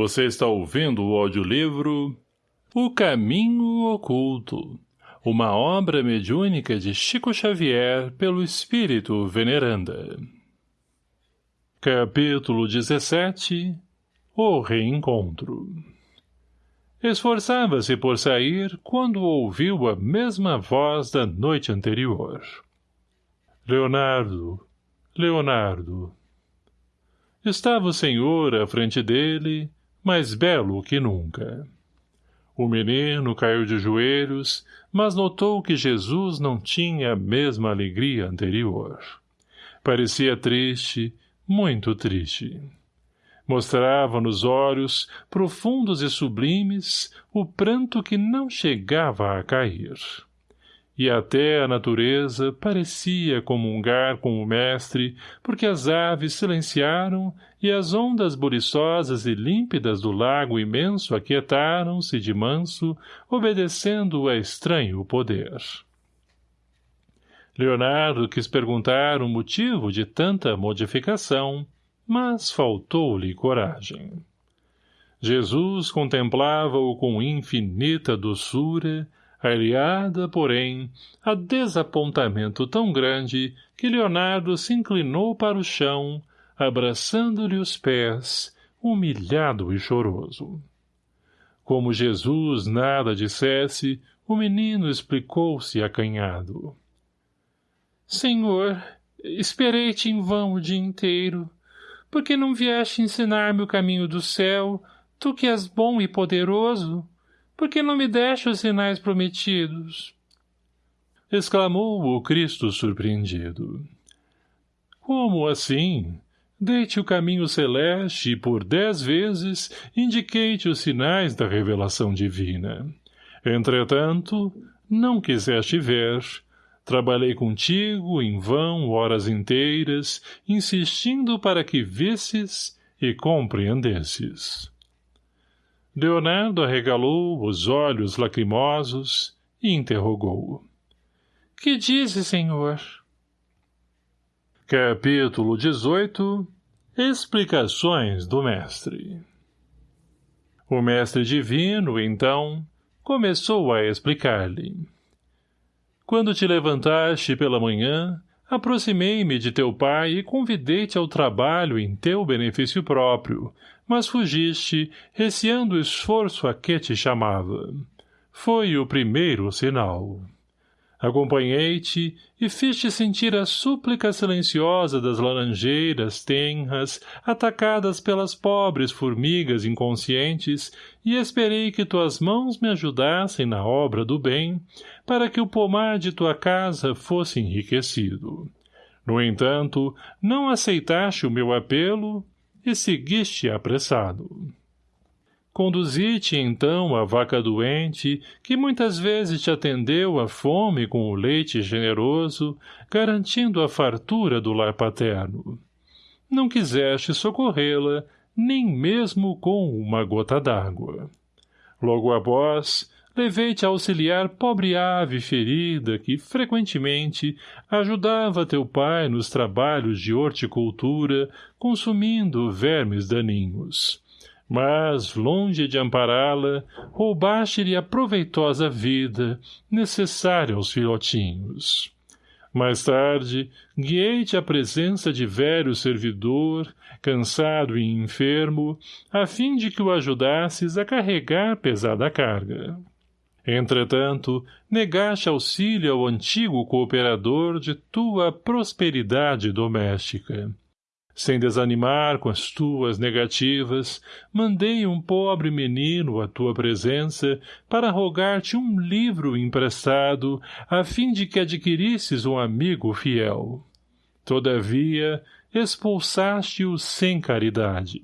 Você está ouvindo o audiolivro O Caminho Oculto, uma obra mediúnica de Chico Xavier pelo Espírito Veneranda. Capítulo 17 O Reencontro Esforçava-se por sair quando ouviu a mesma voz da noite anterior. Leonardo, Leonardo. Estava o senhor à frente dele, mais belo que nunca. O menino caiu de joelhos, mas notou que Jesus não tinha a mesma alegria anterior. Parecia triste, muito triste. Mostrava nos olhos, profundos e sublimes, o pranto que não chegava a cair e até a natureza parecia comungar com o mestre, porque as aves silenciaram e as ondas buriçosas e límpidas do lago imenso aquietaram-se de manso, obedecendo a estranho poder. Leonardo quis perguntar o motivo de tanta modificação, mas faltou-lhe coragem. Jesus contemplava-o com infinita doçura, aliada, porém, a desapontamento tão grande que Leonardo se inclinou para o chão, abraçando-lhe os pés, humilhado e choroso. Como Jesus nada dissesse, o menino explicou-se acanhado. — Senhor, esperei-te em vão o dia inteiro. Por que não vieste ensinar-me o caminho do céu, tu que és bom e poderoso? — por que não me deste os sinais prometidos? Exclamou o Cristo surpreendido. Como assim? Dei-te o caminho celeste e por dez vezes indiquei-te os sinais da revelação divina. Entretanto, não quiseste ver, Trabalhei contigo, em vão, horas inteiras, insistindo para que visses e compreendesses. Leonardo arregalou os olhos lacrimosos e interrogou-o. — Que dize, senhor? Capítulo 18 Explicações do Mestre O Mestre Divino, então, começou a explicar-lhe. Quando te levantaste pela manhã, Aproximei-me de teu pai e convidei-te ao trabalho em teu benefício próprio, mas fugiste, receando o esforço a que te chamava. Foi o primeiro sinal. Acompanhei-te e fiz-te sentir a súplica silenciosa das laranjeiras tenras, atacadas pelas pobres formigas inconscientes, e esperei que tuas mãos me ajudassem na obra do bem, para que o pomar de tua casa fosse enriquecido. No entanto, não aceitaste o meu apelo e seguiste apressado. Conduzi-te, então, a vaca doente, que muitas vezes te atendeu a fome com o leite generoso, garantindo a fartura do lar paterno. Não quiseste socorrê-la, nem mesmo com uma gota d'água. Logo após, levei-te a auxiliar pobre ave ferida que, frequentemente, ajudava teu pai nos trabalhos de horticultura, consumindo vermes daninhos mas, longe de ampará-la, roubaste-lhe a proveitosa vida, necessária aos filhotinhos. Mais tarde, guiei-te à presença de velho servidor, cansado e enfermo, a fim de que o ajudasses a carregar pesada carga. Entretanto, negaste auxílio ao antigo cooperador de tua prosperidade doméstica. Sem desanimar com as tuas negativas, mandei um pobre menino à tua presença para rogar-te um livro emprestado, a fim de que adquirisses um amigo fiel. Todavia, expulsaste-o sem caridade.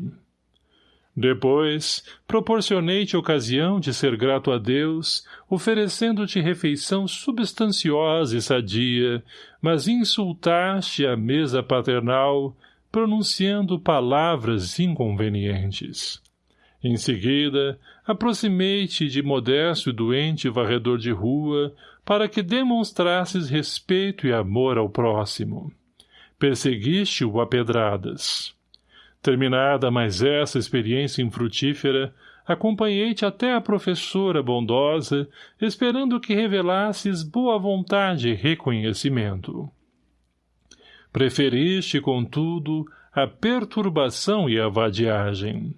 Depois, proporcionei-te ocasião de ser grato a Deus, oferecendo-te refeição substanciosa e sadia, mas insultaste a mesa paternal, pronunciando palavras inconvenientes. Em seguida, aproximei-te de modesto e doente varredor de rua, para que demonstrasses respeito e amor ao próximo. Perseguiste-o a pedradas. Terminada mais essa experiência infrutífera, acompanhei-te até a professora bondosa, esperando que revelasses boa vontade e reconhecimento. Preferiste, contudo, a perturbação e a vadiagem.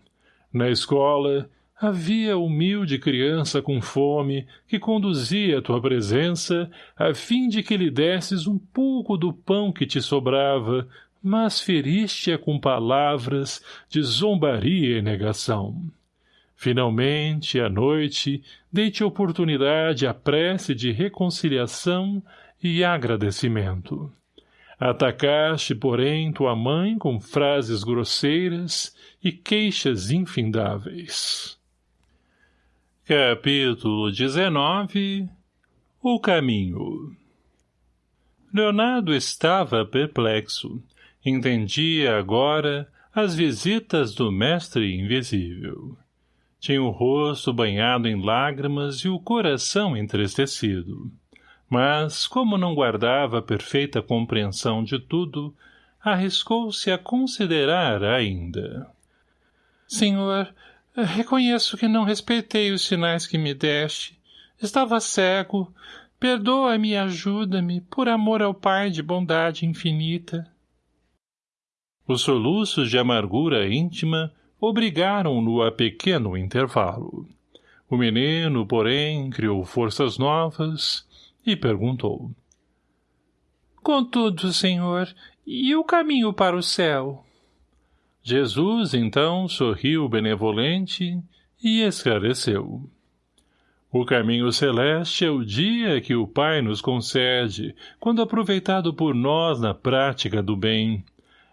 Na escola, havia humilde criança com fome que conduzia a tua presença a fim de que lhe desses um pouco do pão que te sobrava, mas feriste-a com palavras de zombaria e negação. Finalmente, à noite, dei-te oportunidade à prece de reconciliação e agradecimento. Atacaste, porém, tua mãe com frases grosseiras e queixas infindáveis. Capítulo 19 O caminho Leonardo estava perplexo. Entendia agora as visitas do mestre invisível. Tinha o rosto banhado em lágrimas e o coração entristecido. Mas, como não guardava perfeita compreensão de tudo, arriscou-se a considerar ainda. Senhor, reconheço que não respeitei os sinais que me deste. Estava cego. Perdoa-me e ajuda-me, por amor ao Pai de bondade infinita. Os soluços de amargura íntima obrigaram-no a pequeno intervalo. O menino, porém, criou forças novas e perguntou. Contudo, senhor, e o caminho para o céu? Jesus, então, sorriu benevolente e esclareceu. O caminho celeste é o dia que o Pai nos concede, quando aproveitado por nós na prática do bem,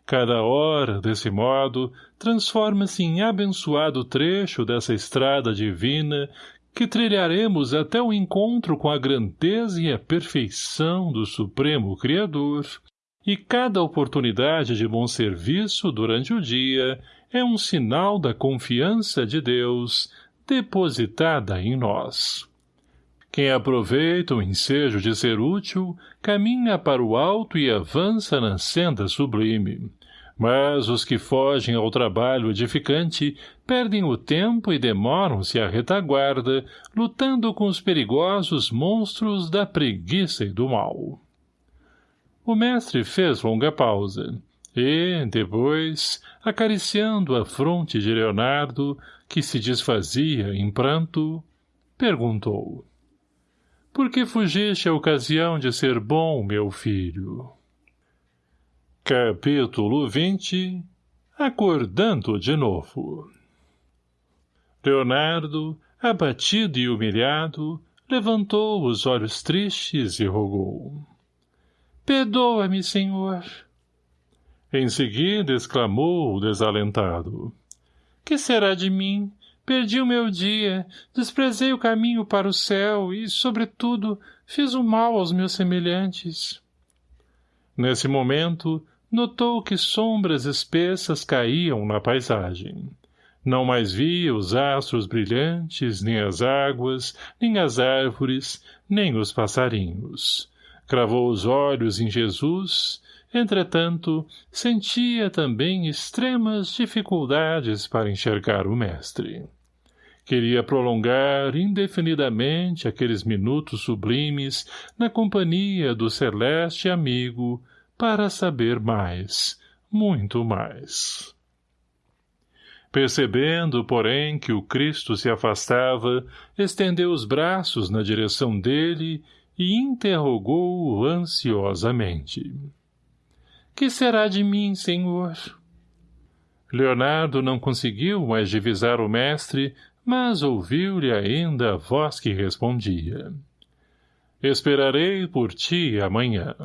Cada hora, desse modo, transforma-se em abençoado trecho dessa estrada divina que trilharemos até o encontro com a grandeza e a perfeição do Supremo Criador, e cada oportunidade de bom serviço durante o dia é um sinal da confiança de Deus depositada em nós. Quem aproveita o ensejo de ser útil, caminha para o alto e avança na senda sublime. Mas os que fogem ao trabalho edificante perdem o tempo e demoram-se à retaguarda, lutando com os perigosos monstros da preguiça e do mal. O mestre fez longa pausa, e, depois, acariciando a fronte de Leonardo, que se desfazia em pranto, perguntou. Por que fugiste a ocasião de ser bom, meu filho? Capítulo 20 Acordando de novo Leonardo, abatido e humilhado, levantou os olhos tristes e rogou. Perdoa-me, senhor. Em seguida exclamou desalentado. Que será de mim? Perdi o meu dia, desprezei o caminho para o céu e, sobretudo, fiz o mal aos meus semelhantes. Nesse momento, notou que sombras espessas caíam na paisagem. Não mais via os astros brilhantes, nem as águas, nem as árvores, nem os passarinhos. Cravou os olhos em Jesus Entretanto, sentia também extremas dificuldades para enxergar o mestre. Queria prolongar indefinidamente aqueles minutos sublimes na companhia do celeste amigo para saber mais, muito mais. Percebendo, porém, que o Cristo se afastava, estendeu os braços na direção dele e interrogou-o ansiosamente. Que será de mim, senhor? Leonardo não conseguiu mais divisar o mestre, mas ouviu-lhe ainda a voz que respondia. Esperarei por ti amanhã.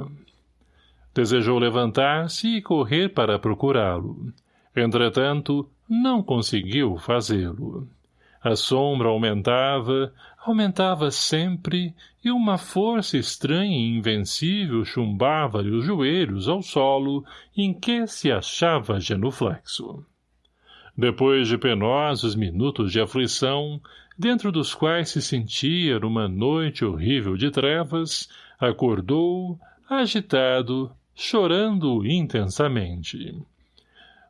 Desejou levantar-se e correr para procurá-lo. Entretanto, não conseguiu fazê-lo. A sombra aumentava, aumentava sempre, e uma força estranha e invencível chumbava-lhe os joelhos ao solo em que se achava genuflexo. Depois de penosos minutos de aflição, dentro dos quais se sentia numa noite horrível de trevas, acordou, agitado, chorando intensamente.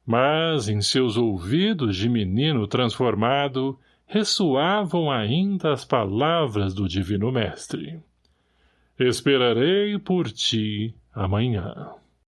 mas em seus ouvidos de menino transformado ressoavam ainda as palavras do Divino Mestre. Esperarei por ti amanhã.